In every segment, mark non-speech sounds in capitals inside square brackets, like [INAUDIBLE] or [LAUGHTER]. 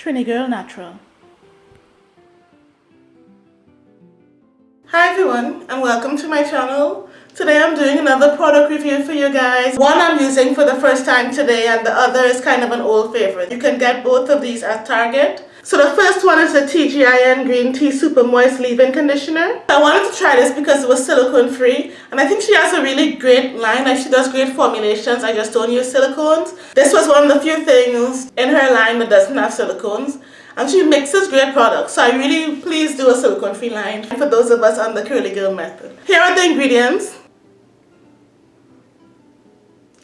Trini Girl Natural. Hi everyone and welcome to my channel. Today I'm doing another product review for you guys. One I'm using for the first time today and the other is kind of an old favorite. You can get both of these at Target. So the first one is the TGIN Green Tea Super Moist Leave-In Conditioner. I wanted to try this because it was silicone free and I think she has a really great line. Like she does great formulations. I just don't use silicones. This was one of the few things in her line that doesn't have silicones and she mixes great products so I really please do a silicone free line for those of us on the curly girl method. Here are the ingredients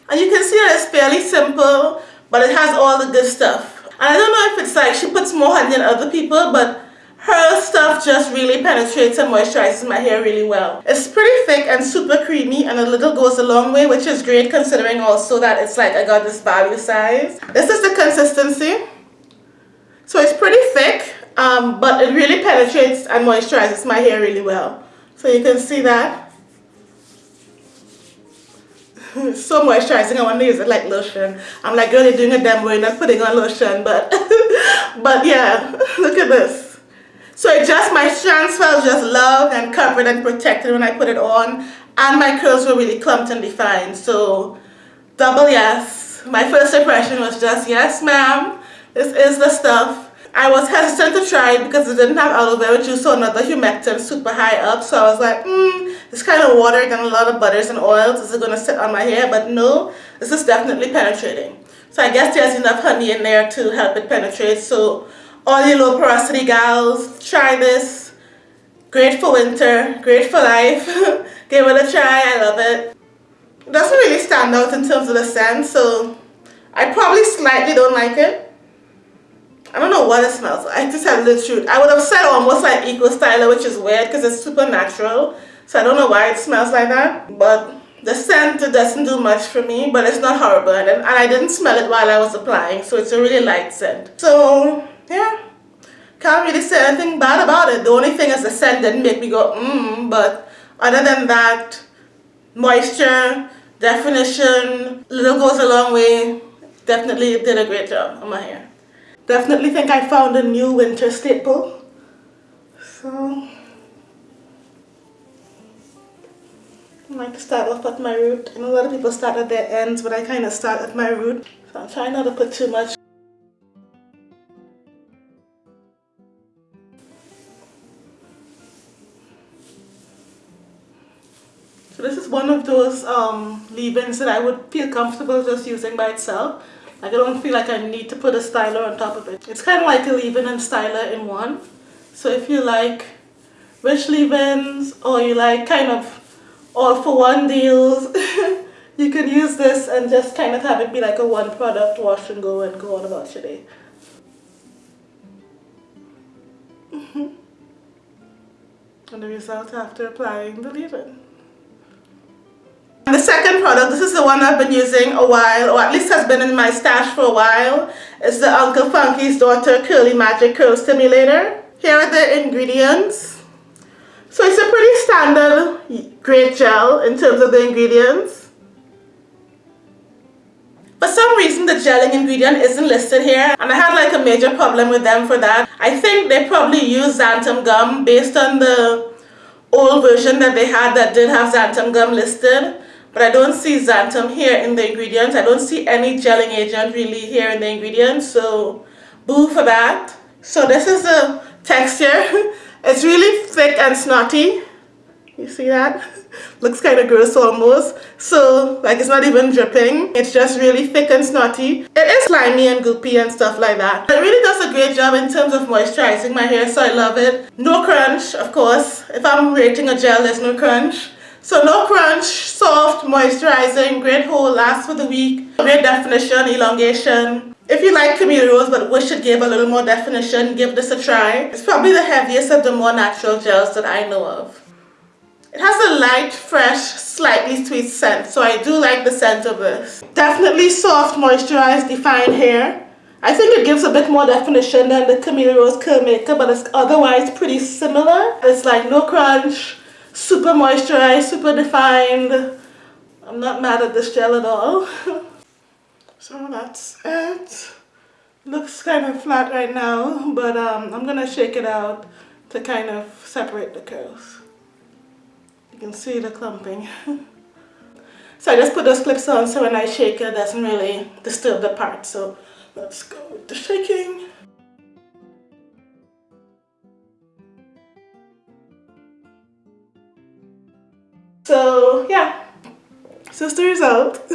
and you can see that it's fairly simple but it has all the good stuff and I don't know if it's like she puts more honey than other people but her stuff just really penetrates and moisturizes my hair really well. It's pretty thick and super creamy and a little goes a long way which is great considering also that it's like I got this value size. This is the consistency. So it's pretty thick, um, but it really penetrates and moisturizes my hair really well. So you can see that. [LAUGHS] so moisturizing, I want to use it like lotion. I'm like, girl, you're doing a demo, you're not putting on lotion, but, [LAUGHS] but yeah, [LAUGHS] look at this. So it just, my strands felt just loved and covered and protected when I put it on. And my curls were really clumped and defined. So, double yes. My first impression was just, yes ma'am this is the stuff. I was hesitant to try it because it didn't have aloe vera juice or another humectant super high up. So I was like, hmm, kind of watered and a lot of butters and oils. Is it going to sit on my hair? But no, this is definitely penetrating. So I guess there's enough honey in there to help it penetrate. So all you low porosity gals, try this. Great for winter, great for life. [LAUGHS] Give it a try, I love it. It doesn't really stand out in terms of the scent, so I probably slightly don't like it. Know what it smells like. I just have the truth. I would have said almost like Eco Styler, which is weird because it's super natural. So I don't know why it smells like that. But the scent doesn't do much for me, but it's not horrible. And, and I didn't smell it while I was applying, so it's a really light scent. So, yeah. Can't really say anything bad about it. The only thing is the scent didn't make me go, mmm, but other than that, moisture, definition, little goes a long way. Definitely did a great job on my hair. Definitely think I found a new winter staple. So, I like to start off at my root. I know a lot of people start at their ends, but I kind of start at my root. So I'm trying not to put too much. So this is one of those um, leave-ins that I would feel comfortable just using by itself. Like I don't feel like I need to put a styler on top of it. It's kind of like a leave-in and styler in one. So if you like rich leave-ins or you like kind of all for one deals, [LAUGHS] you can use this and just kind of have it be like a one product wash and go and go on about your day. [LAUGHS] and the result after applying the leave-in. Product, this is the one I've been using a while, or at least has been in my stash for a while. It's the Uncle Funky's Daughter Curly Magic Curl Stimulator. Here are the ingredients. So it's a pretty standard great gel in terms of the ingredients. For some reason the gelling ingredient isn't listed here and I had like a major problem with them for that. I think they probably used xanthan gum based on the old version that they had that did have xanthan gum listed but I don't see xanthan here in the ingredients. I don't see any gelling agent really here in the ingredients, so boo for that. So this is the texture. [LAUGHS] It's really thick and snotty. You see that? [LAUGHS] Looks kind of gross almost. So, like it's not even dripping. It's just really thick and snotty. It is slimy and goopy and stuff like that. It really does a great job in terms of moisturizing my hair, so I love it. No crunch, of course. If I'm rating a gel, there's no crunch. So no crunch, soft, moisturizing, great hold, lasts for the week, great definition, elongation. If you like Camille Rose but wish it gave a little more definition, give this a try. It's probably the heaviest of the more natural gels that I know of. It has a light, fresh, slightly sweet scent, so I do like the scent of this. Definitely soft, moisturized, defined hair. I think it gives a bit more definition than the Camille Rose Curl Maker, but it's otherwise pretty similar. It's like no crunch, super moisturized, super defined. I'm not mad at this gel at all. [LAUGHS] so that's it. looks kind of flat right now but um, I'm gonna shake it out to kind of separate the curls you can see the clumping [LAUGHS] so I just put those clips on so when I shake it doesn't really disturb the part so let's go with the shaking so yeah the result [LAUGHS]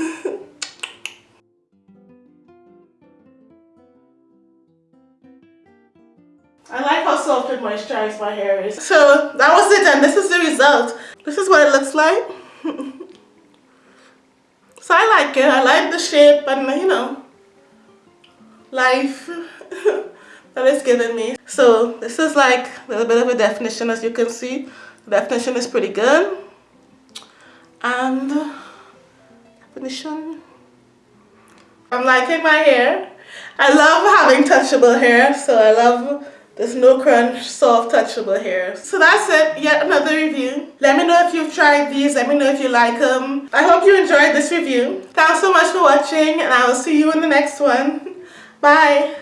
I like how soft and moisturized my hair is. So that was it and this is the result. This is what it looks like. [LAUGHS] so I like it. I like the shape and you know, life [LAUGHS] that it's given me. So this is like a little bit of a definition as you can see. The definition is pretty good. And definition. I'm liking my hair. I love having touchable hair, so I love this no crunch, soft, touchable hair. So that's it, yet another review. Let me know if you've tried these, let me know if you like them. I hope you enjoyed this review. Thanks so much for watching and I will see you in the next one. Bye.